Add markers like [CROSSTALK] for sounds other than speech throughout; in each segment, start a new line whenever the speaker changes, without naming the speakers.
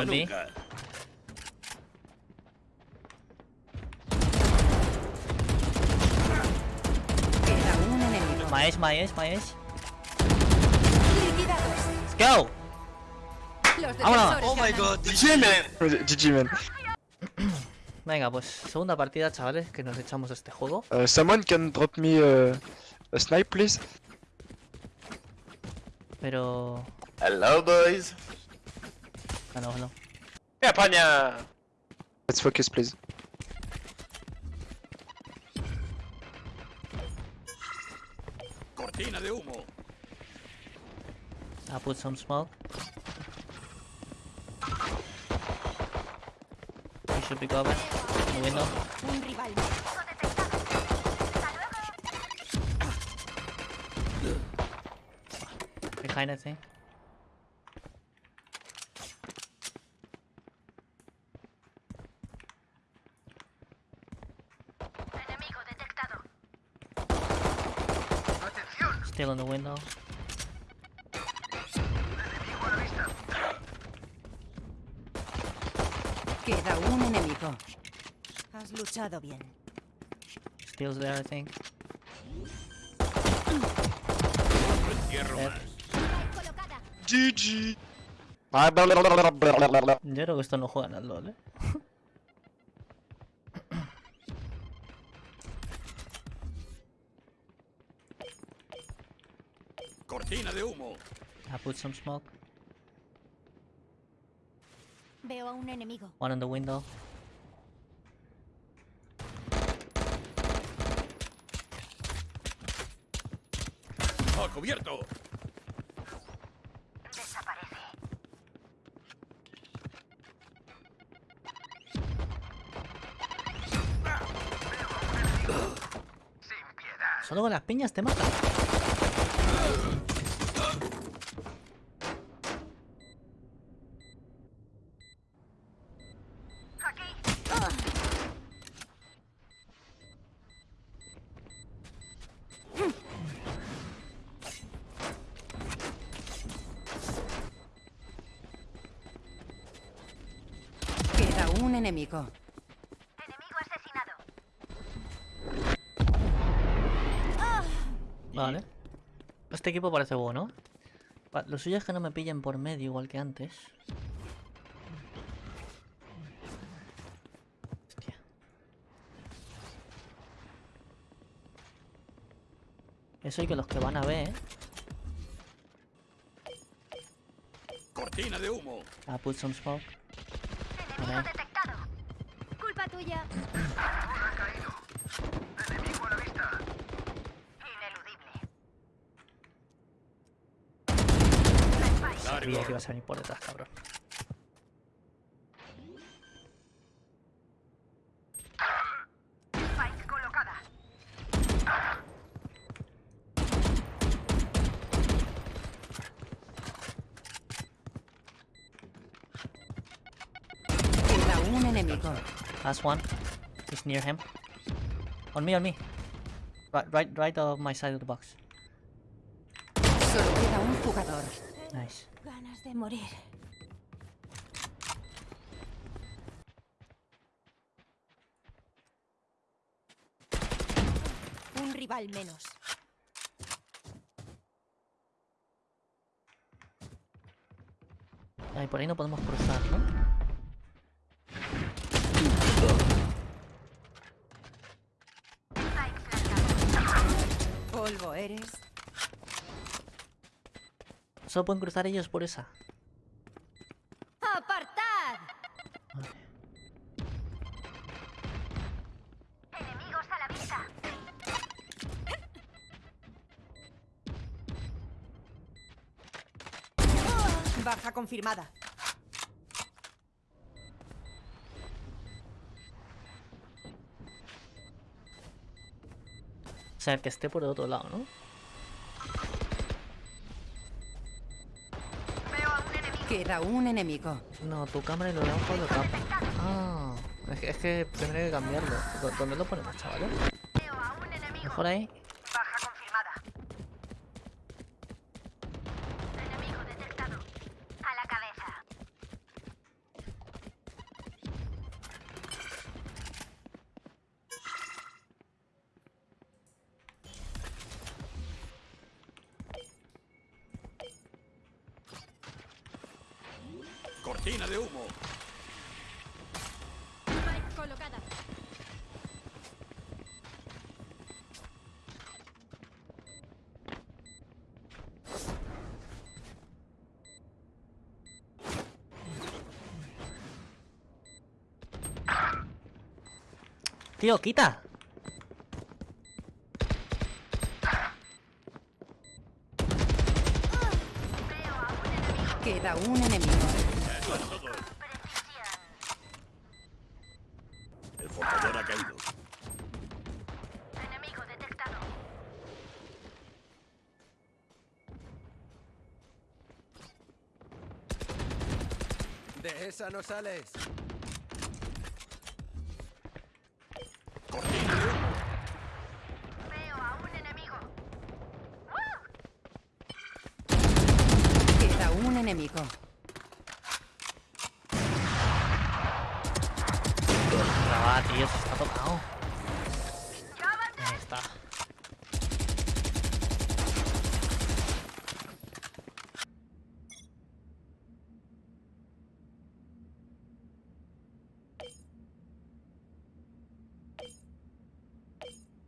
Un enemigo.
My. Let's go!
Defensores
Oh my god, GG man.
GG man. [CLEARS THROAT]
Venga, pues segunda partida, chavales, que nos echamos este juego.
Uh, someone can drop me uh, a snipe, please?
Pero...
Hello boys.
Ah, no, no.
¡Eh, España!
Let's focus, please.
Cortina de humo.
I'll put some smoke. You should be covered. The window.
Un rival.
Behind, I think. Still in the window.
Queda un enemigo. Has luchado bien.
Still's there, I think.
GG.
Yo creo que esto no juegan al LoL, eh.
De humo.
I put some smoke.
Veo a un enemigo.
One on the window.
¡Oh, cubierto!
Solo con las piñas te matan.
Un enemigo.
Vale. Este equipo parece bueno. Lo suyo es que no me pillen por medio igual que antes. Hostia. Eso y que los que van a ver.
Cortina de humo.
I put some smoke. Que ibas a venir por detrás, cabrón.
Queda.
Last one. He's near him. On me, on me. Right, right, right of my side of the box.
Solo queda un jugador.
Nice.
Ganas de morir. Un rival menos.
Ay, por ahí no podemos cruzar, ¿no?
Polvo eres.
Solo pueden cruzar ellos por esa.
¡Apartad! Baja confirmada.
O sea, el que esté por el otro lado, ¿no?
Queda un enemigo.
No, tu cámara y lo debajo lo tapa. Ah, es que, es que tendré que cambiarlo. ¿Dó- ¿Dónde lo ponemos, chavales? Mejor ahí.
Cortina de humo.
Spike colocada.
Tío, quita.
Queda un enemigo.
El portador ha caído.
Enemigo detectado.
De esa no sales.
Enemigo.
Ah, tío, se está tocado. Ahí está.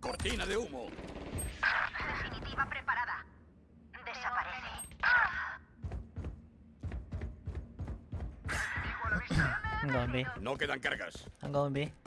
Cortina de humo.
Definitiva preparada. Desaparece.
I'm going B.
No quedan cargas.
I'm going B.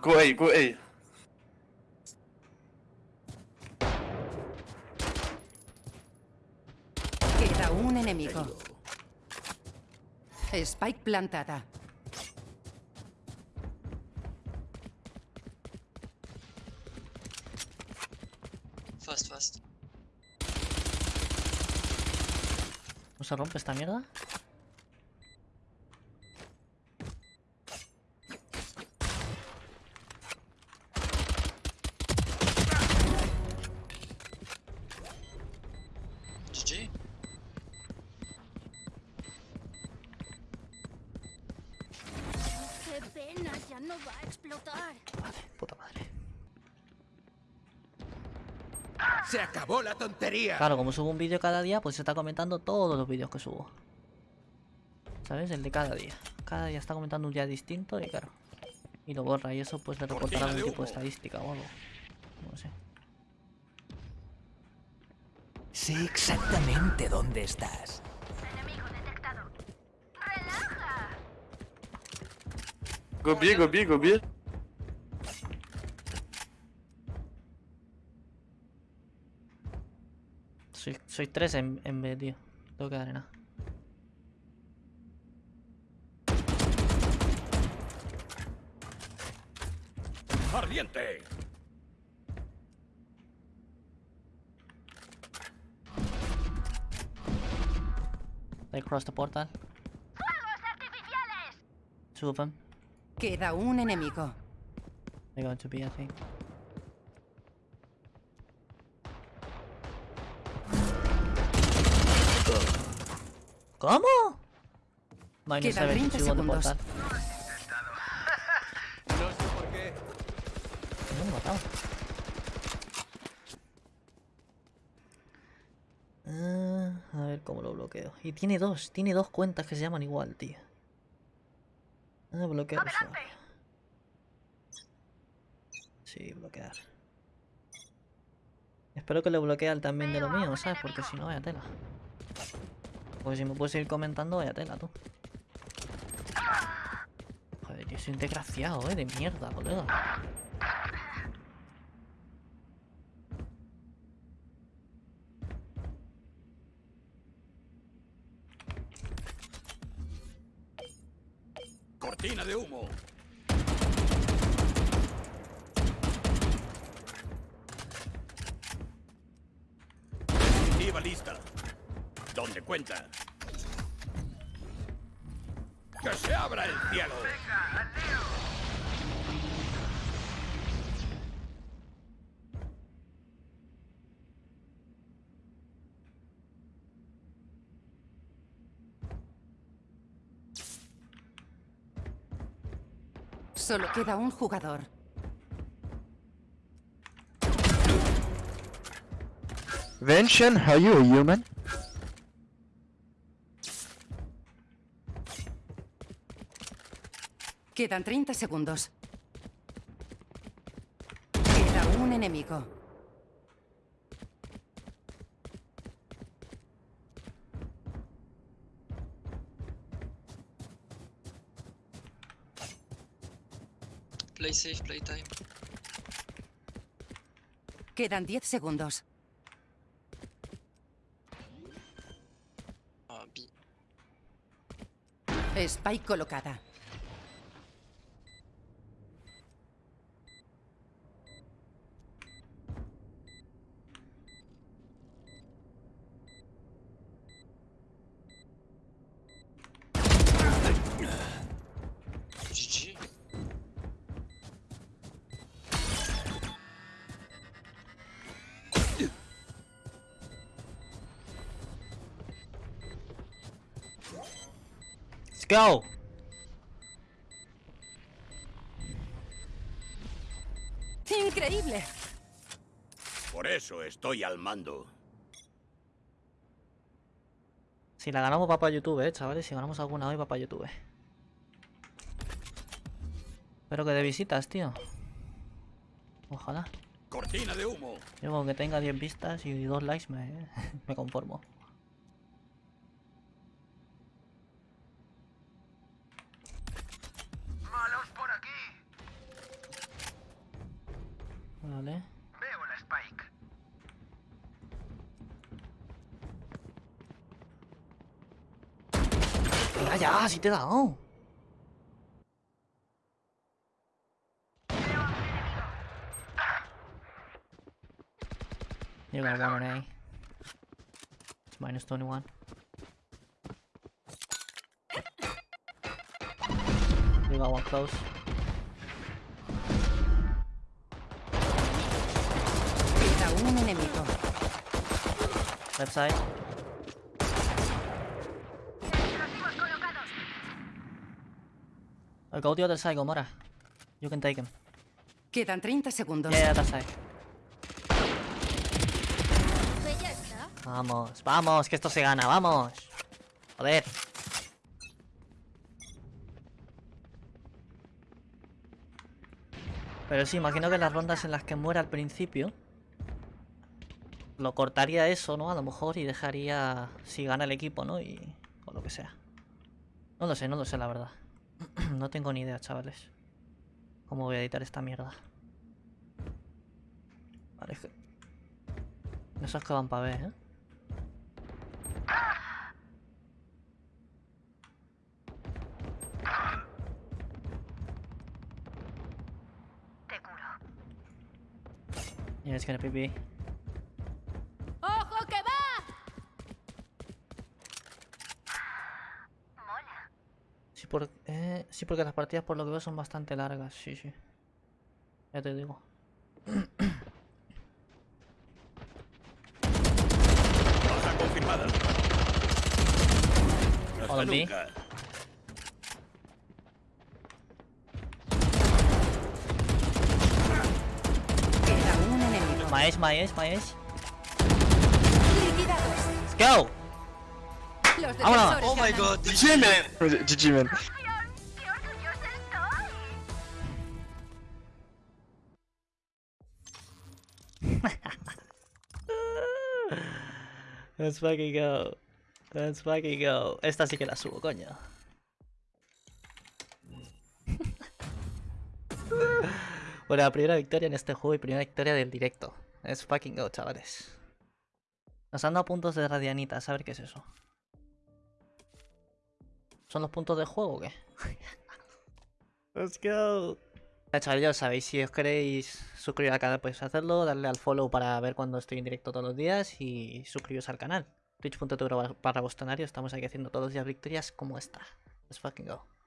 Go A, go A.
Queda un enemigo. Spike plantada.
Fast, fast.
¿No se rompe esta mierda?
Se acabó la tontería.
Claro, como subo un vídeo cada día, pues se está comentando todos los vídeos que subo. ¿Sabes? El de cada día. Cada día está comentando un día distinto y claro. Y lo borra y eso pues le reportará algún tipo de estadística o algo. No sé.
Sé exactamente dónde estás.
Enemigo detectado. Relaja.
Go B, go B, go B.
Soy, soy tres en, en B, tío. Tengo que dar en A.
Ardiente.
They cross the portal.
¡Fuegos artificiales!
Two of them.
Queda un enemigo.
They're going to be, I think. ¿Cómo? Minus
Quedan 30
72 on the
segundos.
portal.
No sé por qué.
No me he matado. Ah, a ver cómo lo bloqueo. Y tiene dos, tiene dos cuentas que se llaman igual, tío. Ah, bloquear. Sí, bloquear. Espero que le bloquee al también de lo mío, ¿sabes? Porque si no, vaya tela. Pues si me puedes ir comentando, vaya tela, tú. Joder, yo soy un desgraciado, eh, de mierda, colega.
Cortina de humo. Definitiva lista donde cuenta. ¡Que se abra el cielo! ¡Venga!
Solo queda un jugador.
Vincent, how you a human?
Quedan 30 segundos. Queda un enemigo.
Play safe, play time.
Quedan 10 segundos.
Ah.
Spike colocada.
Go.
¡Increíble!
Por eso estoy al mando.
Si la ganamos va para YouTube, eh, chavales. Si ganamos alguna hoy va para YouTube. Espero que de visitas, tío. Ojalá.
Cortina de humo.
Yo con que tenga 10 vistas y 2 likes me, [LAUGHS] me conformo. Vale.
Veo la Spike.
Ya, si te he dado. You got one on A. It's minus 21. You got one close.
Un enemigo.
Left side. I'll go the other side, Gomora. You can take him.
Quedan 30 segundos.
Yeah, that side. Vamos, vamos, que esto se gana, vamos. Joder. Pero sí, imagino que las rondas en las que muera al principio lo cortaría eso, ¿no? A lo mejor y dejaría si gana el equipo, ¿no? Y o lo que sea. No lo sé, no lo sé la verdad. [CLEARS THROAT] no tengo ni idea, chavales. ¿Cómo voy a editar esta mierda? Vale, es que... Esos que van para ver, ¿eh?
Te curo.
Yeah, it's gonna be por, eh, sí, porque las partidas por lo que veo son bastante largas, sí, sí. Ya te digo.
Baja confirmada. Nunca.
Un enemigo.
Maesh, Maesh, Maesh.
Liquidados.
Let's go!
Los
Vámonos.
defensores
Oh my god, GG man!
GG man. [LAUGHS]
Let's fucking go. Let's fucking go. Esta sí que la subo, coño. [LAUGHS] bueno, la primera victoria en este juego y primera victoria del directo. Let's fucking go, chavales. Nos han dado puntos de radianita, a ver qué es eso. ¿Son los puntos de juego o qué? [LAUGHS] Let's go. Ya, chavales, ya sabéis, si os queréis suscribir al canal podéis hacerlo, darle al follow para ver cuando estoy en directo todos los días y suscribiros al canal. Twitch.tv para Bostonario, estamos aquí haciendo todos los días victorias como esta. Let's fucking go.